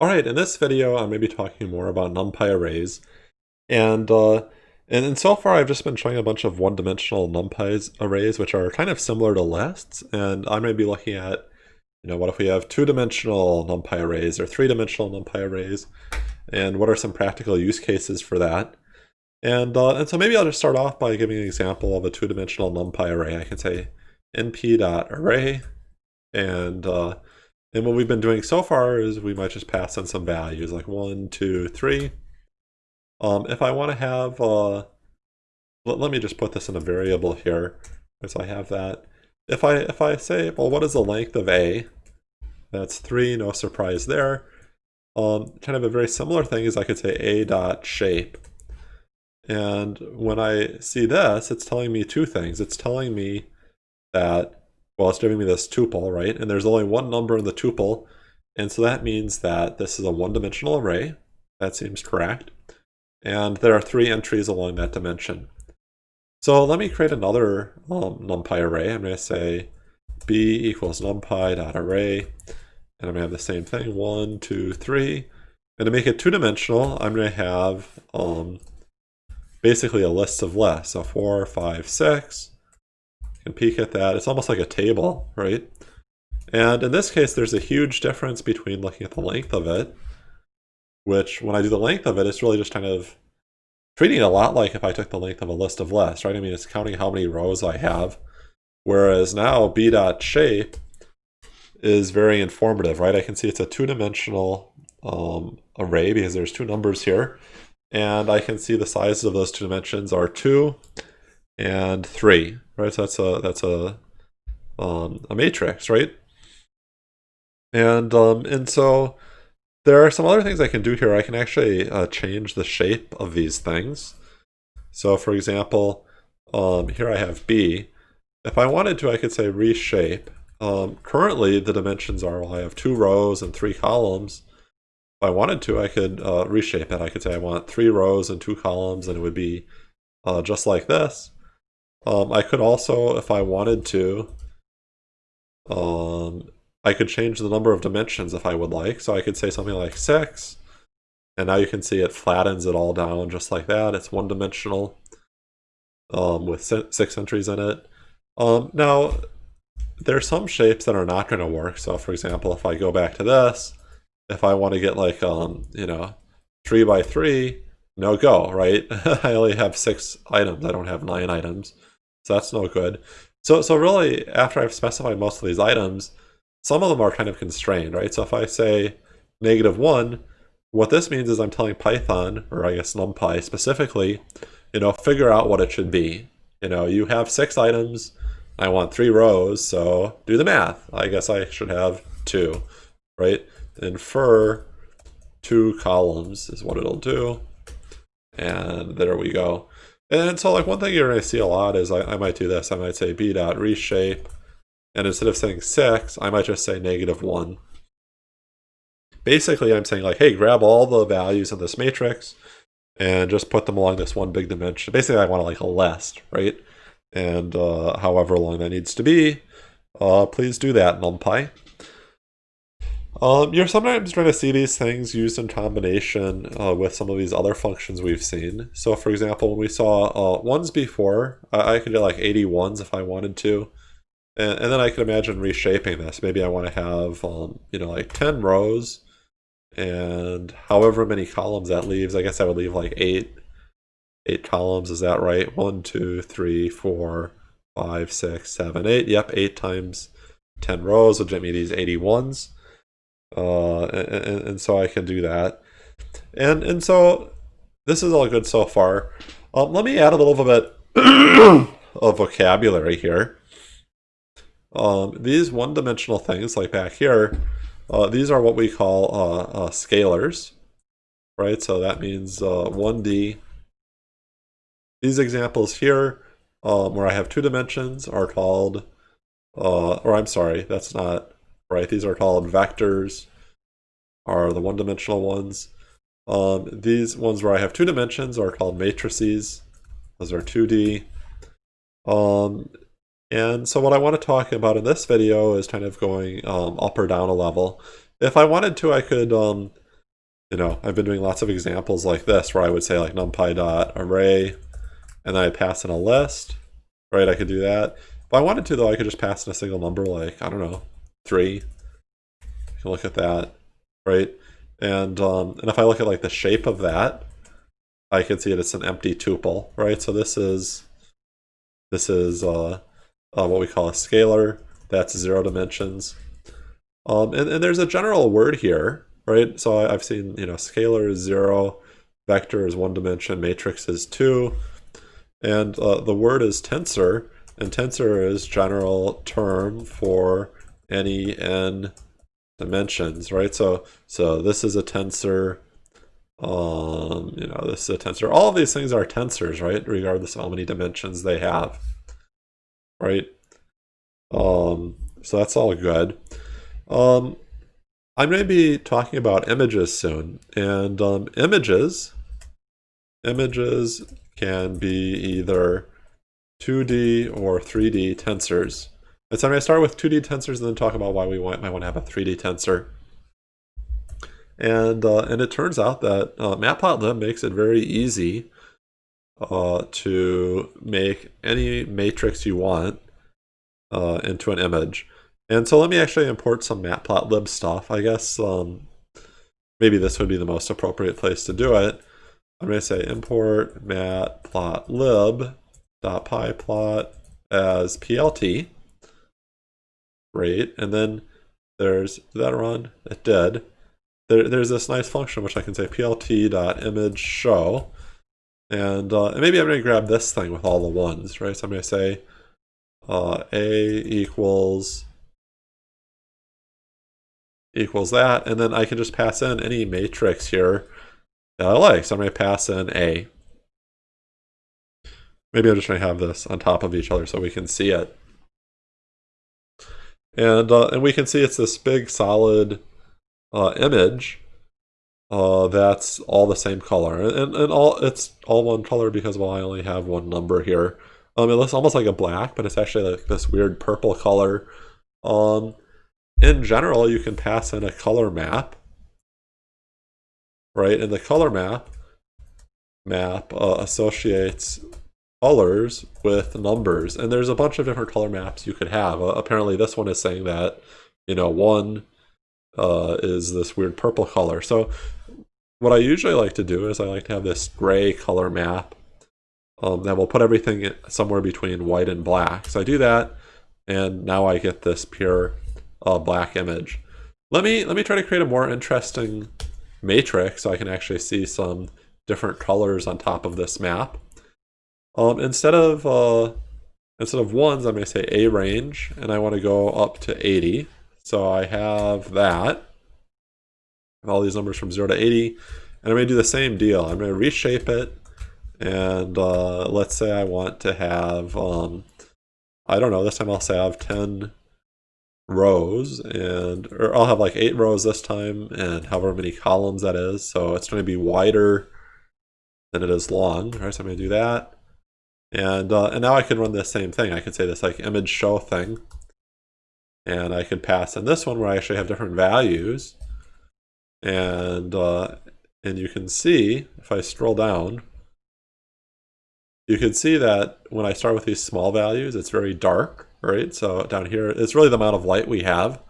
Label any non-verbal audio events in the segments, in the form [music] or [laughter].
Alright, in this video I'm going to be talking more about NumPy arrays. And, uh, and, and so far I've just been showing a bunch of one-dimensional NumPy arrays, which are kind of similar to lists. And I'm going to be looking at, you know, what if we have two-dimensional NumPy arrays or three-dimensional NumPy arrays? And what are some practical use cases for that? And, uh, and so maybe I'll just start off by giving an example of a two-dimensional NumPy array. I can say np.array and uh, and what we've been doing so far is we might just pass in some values like one, two, three. Um, if I want to have, uh, let, let me just put this in a variable here. So I have that. If I if I say, well, what is the length of A? That's three, no surprise there. Um, kind of a very similar thing is I could say A dot shape. And when I see this, it's telling me two things. It's telling me that well, it's giving me this tuple, right? And there's only one number in the tuple. And so that means that this is a one-dimensional array. That seems correct. And there are three entries along that dimension. So let me create another um, numpy array. I'm going to say b equals numpy.array. And I'm going to have the same thing, one, two, three. And to make it two-dimensional, I'm going to have um, basically a list of lists. So four, five, six can peek at that. It's almost like a table, right? And in this case, there's a huge difference between looking at the length of it, which when I do the length of it, it's really just kind of treating it a lot like if I took the length of a list of lists, right? I mean, it's counting how many rows I have. Whereas now b.shape is very informative, right? I can see it's a two-dimensional um, array because there's two numbers here. And I can see the sizes of those two dimensions are 2 and 3 right? So that's a that's a um, a matrix, right? And um, and so there are some other things I can do here. I can actually uh, change the shape of these things. So for example, um, here I have B. If I wanted to, I could say reshape. Um, currently, the dimensions are, well, I have two rows and three columns. If I wanted to, I could uh, reshape it. I could say I want three rows and two columns, and it would be uh, just like this. Um, I could also, if I wanted to, um, I could change the number of dimensions if I would like. So I could say something like 6, and now you can see it flattens it all down just like that. It's one-dimensional um, with six entries in it. Um, now, there are some shapes that are not going to work. So for example, if I go back to this, if I want to get like, um, you know, 3 by 3, no go, right? [laughs] I only have six items. I don't have nine items. So that's no good. So, so really, after I've specified most of these items, some of them are kind of constrained, right? So if I say negative 1, what this means is I'm telling Python, or I guess NumPy specifically, you know, figure out what it should be. You know, you have six items, I want three rows, so do the math. I guess I should have two, right? Infer two columns is what it'll do. And there we go. And so like one thing you're going to see a lot is I, I might do this. I might say b dot reshape. And instead of saying 6, I might just say negative 1. Basically, I'm saying like, hey, grab all the values in this matrix and just put them along this one big dimension. Basically, I want to like a list, right? And uh, however long that needs to be, uh, please do that, NumPy. Um, you're sometimes going to see these things used in combination uh, with some of these other functions we've seen. So for example, when we saw uh, ones before, I, I could do like 81s if I wanted to. And, and, then I could imagine reshaping this. Maybe I want to have, um, you know, like 10 rows and however many columns that leaves. I guess I would leave like eight, eight columns. Is that right? One, two, three, four, five, six, seven, eight. Yep, eight times 10 rows would get me these 81s uh, and, and, so I can do that. And and so this is all good so far. Um, let me add a little bit [coughs] of vocabulary here. Um, these one-dimensional things, like back here, uh, these are what we call uh, uh, scalars, right? So that means uh 1D. Uh, these examples here, um, where I have two dimensions, are called, uh, or I'm sorry, that's not right? These are called vectors, are the one-dimensional ones. Um, these ones where I have two dimensions are called matrices. Those are 2D. Um, and so what I want to talk about in this video is kind of going um, up or down a level. If I wanted to, I could um, you know, I've been doing lots of examples like this where I would say like numpy dot array, and then I pass in a list, right? I could do that. If I wanted to though, I could just pass in a single number like, I don't know, three. You can look at that, right? And um, and if I look at like the shape of that, I can see it it's an empty tuple, right? So this is this is uh, uh, what we call a scalar. That's zero dimensions. Um, and, and there's a general word here, right? So I, have seen, you know, scalar is zero, vector is one dimension, matrix is two, and uh, the word is tensor, and tensor is general term for any n dimensions, right? So so this is a tensor, um, you know, this is a tensor. All these things are tensors, right? Regardless of how many dimensions they have, right? Um, so that's all good. Um, I'm going to be talking about images soon, and um, images, images can be either 2D or 3D tensors. So I'm going to start with 2D tensors and then talk about why we might want to have a 3D tensor. And, uh, and it turns out that uh, Matplotlib makes it very easy uh, to make any matrix you want uh, into an image. And so let me actually import some matplotlib stuff. I guess um, maybe this would be the most appropriate place to do it. I'm going to say import matplotlib.pyplot as plt. Great. And then there's, that run? It did. There, there's this nice function which I can say plt.image show. And, uh, and maybe I'm going to grab this thing with all the ones, right? So I'm going to say uh, a equals equals that, and then I can just pass in any matrix here that I like. So I'm going to pass in A. Maybe I'm just going to have this on top of each other so we can see it. And, uh, and we can see it's this big solid uh, image uh, that's all the same color. And, and all it's all one color because, well, I only have one number here. Um, it looks almost like a black, but it's actually like this weird purple color. Um, in general, you can pass in a color map, right? And the color map map uh, associates colors with numbers. And there's a bunch of different color maps you could have. Uh, apparently, this one is saying that, you know, one uh, is this weird purple color. So what I usually like to do is I like to have this gray color map um, that will put everything somewhere between white and black. So I do that, and now I get this pure uh, black image. Let me let me try to create a more interesting matrix so I can actually see some different colors on top of this map. Um, instead of uh, instead of ones, I'm going to say a range, and I want to go up to 80. So I have that, all these numbers from 0 to 80, and I'm going to do the same deal. I'm going to reshape it, and uh, let's say I want to have, um, I don't know, this time I'll say I have 10 rows and or I'll have like eight rows this time and however many columns that is. So it's going to be wider than it is long. Right so I'm going to do that and uh, and now I can run the same thing I can say this like image show thing and I could pass in this one where I actually have different values and uh, and you can see if I scroll down you can see that when I start with these small values it's very dark right? So down here, it's really the amount of light we have.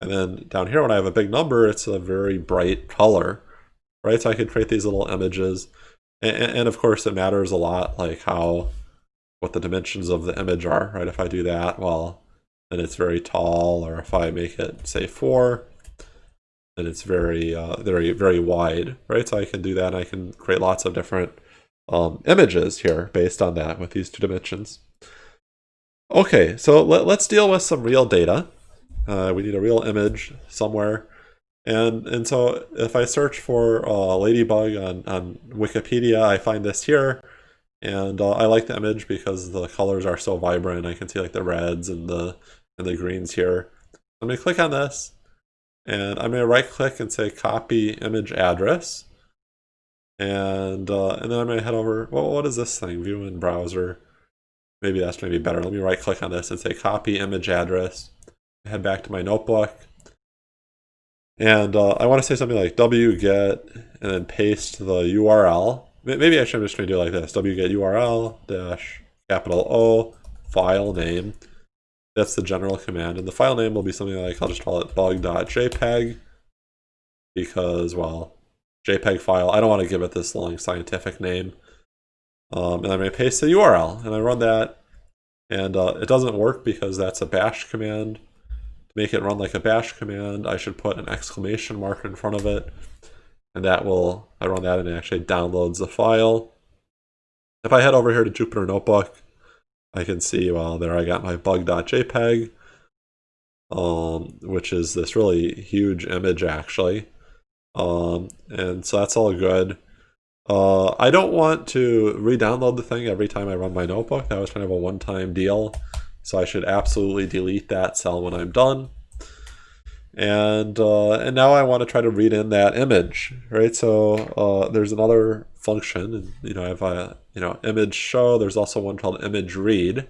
And then down here, when I have a big number, it's a very bright color, right? So I can create these little images. And, and of course, it matters a lot, like how, what the dimensions of the image are, right? If I do that, well, then it's very tall, or if I make it, say, four, then it's very, uh, very, very wide, right? So I can do that, I can create lots of different um, images here based on that with these two dimensions. Okay, so let, us deal with some real data. Uh, we need a real image somewhere. And, and so if I search for uh, Ladybug on, on Wikipedia, I find this here. And uh, I like the image because the colors are so vibrant. I can see like the reds and the, and the greens here. I'm to click on this. And I'm to right click and say copy image address. And, uh, and then I'm to head over, well, what is this thing? View in browser. Maybe that's maybe better. Let me right click on this and say copy image address. Head back to my notebook. And uh, I want to say something like wget and then paste the URL. Maybe actually I'm just going to do it like this. wget URL dash capital O file name. That's the general command. And the file name will be something like, I'll just call it bug.jpg because, well, JPEG file. I don't want to give it this long scientific name. Um, and I'm going to paste the URL and I run that and uh, it doesn't work because that's a bash command. Make it run like a bash command, I should put an exclamation mark in front of it and that will, I run that and it actually downloads the file. If I head over here to Jupyter Notebook, I can see, well, there I got my bug.jpg, um, which is this really huge image actually. Um, and so that's all good. Uh, I don't want to re-download the thing every time I run my notebook. That was kind of a one-time deal. So I should absolutely delete that cell when I'm done. And uh, and now I want to try to read in that image, right? So uh, there's another function, and you know I have a you know image show. There's also one called image read.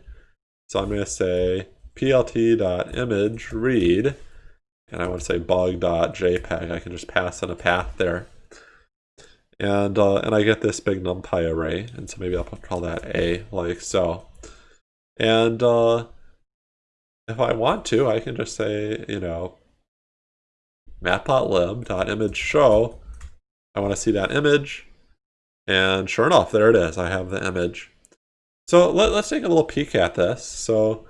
So I'm going to say plt.image read, and I want to say bug.jpg. I can just pass in a path there and uh, and I get this big numpy array, and so maybe I'll call that a like so. And uh, if I want to, I can just say, you know, matplotlib.image show. I want to see that image, and sure enough, there it is. I have the image. So let, us take a little peek at this. So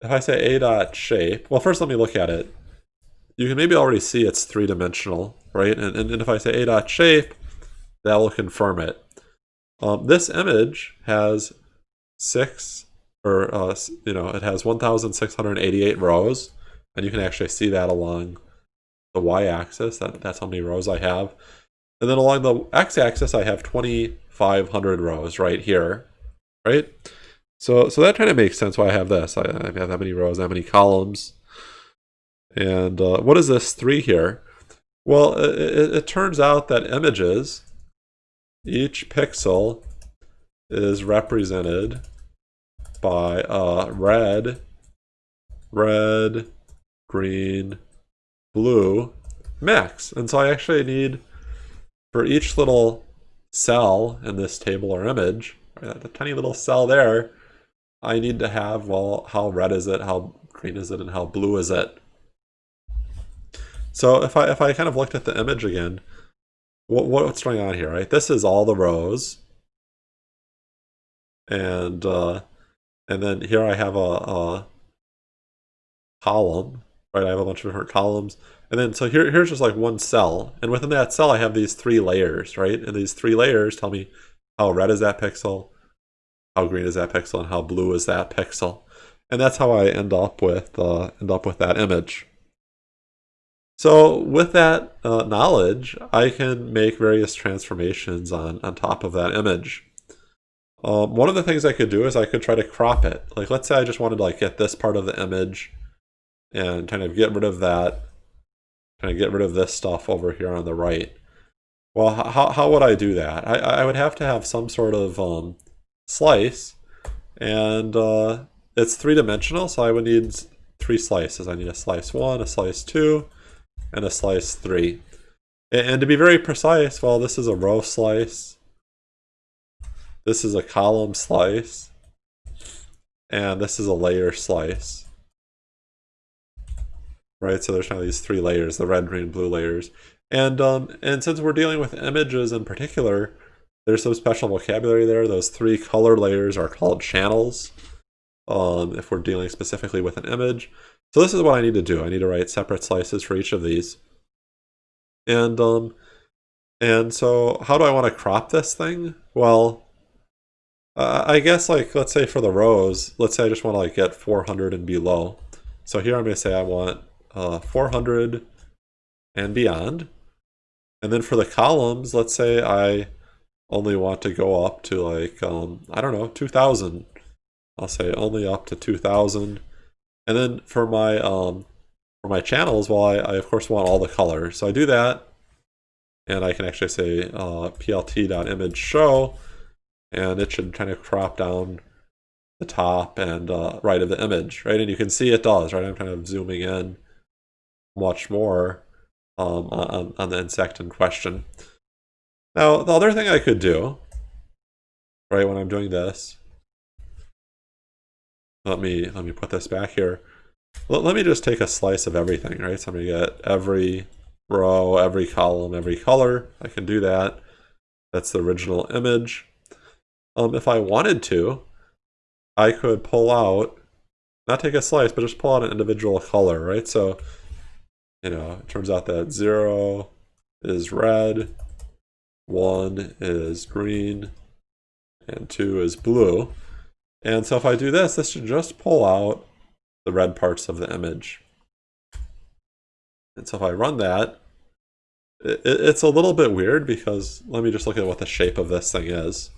if I say a dot shape, well, first let me look at it. You can maybe already see it's three dimensional, right? And, and, and if I say a dot shape, that will confirm it. Um, this image has six, or uh, you know, it has 1,688 rows, and you can actually see that along the y-axis. That, that's how many rows I have. And then along the x-axis, I have 2,500 rows right here, right? So, so that kind of makes sense why I have this. I, I have that many rows, that many columns. And uh, what is this three here? Well, it, it turns out that images each pixel is represented by a red, red, green, blue max. And so I actually need, for each little cell in this table or image, right, the tiny little cell there, I need to have, well, how red is it, how green is it, and how blue is it. So if I, if I kind of looked at the image again, what, what's going on here, right? This is all the rows. And uh, and then here I have a, a column, right? I have a bunch of different columns. And then so here, here's just like one cell. And within that cell, I have these three layers, right? And these three layers tell me how red is that pixel, how green is that pixel, and how blue is that pixel. And that's how I end up with uh, end up with that image. So with that uh, knowledge, I can make various transformations on, on top of that image. Um, one of the things I could do is I could try to crop it. Like let's say I just wanted to like get this part of the image and kind of get rid of that, kind of get rid of this stuff over here on the right. Well, how, how would I do that? I, I would have to have some sort of um, slice and uh, it's three-dimensional, so I would need three slices. I need a slice one, a slice two, and a slice 3. And to be very precise, well, this is a row slice. This is a column slice. And this is a layer slice. Right, so there's kind of these three layers, the red, green, blue layers. And, um, and since we're dealing with images in particular, there's some special vocabulary there. Those three color layers are called channels. Um, if we're dealing specifically with an image. So this is what I need to do. I need to write separate slices for each of these. And um, and so how do I want to crop this thing? Well, uh, I guess like, let's say for the rows, let's say I just want to like get 400 and below. So here I'm going to say I want uh, 400 and beyond. And then for the columns, let's say I only want to go up to like, um, I don't know, 2000. I'll say only up to 2000. And then for my um, for my channels, well, I, I, of course want all the colors. So I do that, and I can actually say uh, plt.image show, and it should kind of crop down the top and uh, right of the image, right? And you can see it does, right? I'm kind of zooming in much more. um, on, on the insect in question. Now, the other thing I could do, right, when I'm doing this, let me let me put this back here. Let, let me just take a slice of everything, right? So I'm gonna get every row, every column, every color. I can do that. That's the original image. Um, if I wanted to, I could pull out, not take a slice, but just pull out an individual color, right? So, you know, it turns out that zero is red, one is green, and two is blue. And so if I do this, this should just pull out the red parts of the image. And so if I run that, it, it's a little bit weird because let me just look at what the shape of this thing is.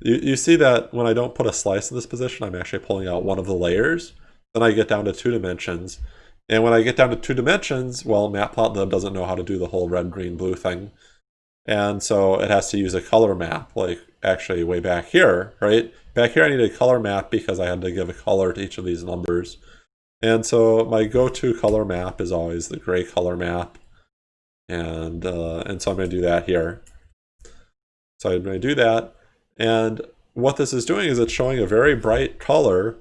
You, you see that when I don't put a slice in this position, I'm actually pulling out one of the layers. Then I get down to two dimensions. And when I get down to two dimensions, well, Matplotlib doesn't know how to do the whole red, green, blue thing. And so it has to use a color map, like actually way back here, right? Back here I need a color map because I had to give a color to each of these numbers. And so my go-to color map is always the gray color map. And, uh, and so I'm going to do that here. So I'm going to do that. And what this is doing is it's showing a very bright color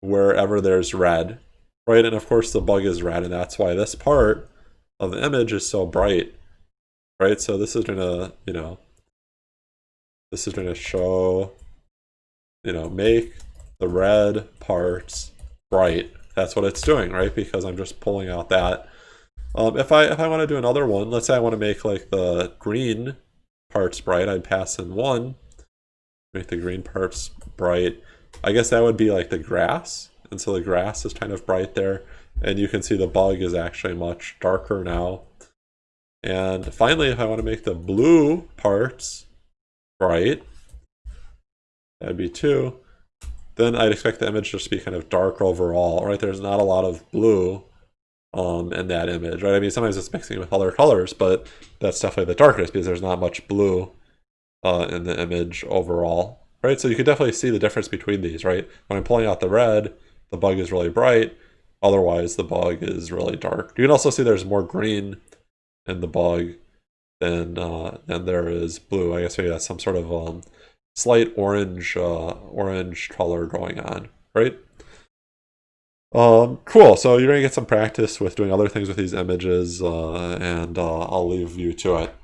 wherever there's red, right? And of course the bug is red, and that's why this part of the image is so bright, right? So this is to, you know, this is to show, you know, make the red parts bright. That's what it's doing, right? Because I'm just pulling out that. Um, if I if I want to do another one, let's say I want to make like the green parts bright, I'd pass in one, make the green parts bright. I guess that would be like the grass. And so the grass is kind of bright there. And you can see the bug is actually much darker now. And finally, if I want to make the blue parts bright, that'd be two. Then I'd expect the image just to be kind of dark overall, right? There's not a lot of blue um, in that image, right? I mean, sometimes it's mixing with other colors, but that's definitely the darkest because there's not much blue uh, in the image overall, right? So you can definitely see the difference between these, right? When I'm pulling out the red, the bug is really bright. Otherwise, the bug is really dark. You can also see there's more green in the bug than uh, than there is blue. I guess maybe that's some sort of um, slight orange uh, orange color going on, right? Um, cool. So you're gonna get some practice with doing other things with these images, uh, and uh, I'll leave you to it.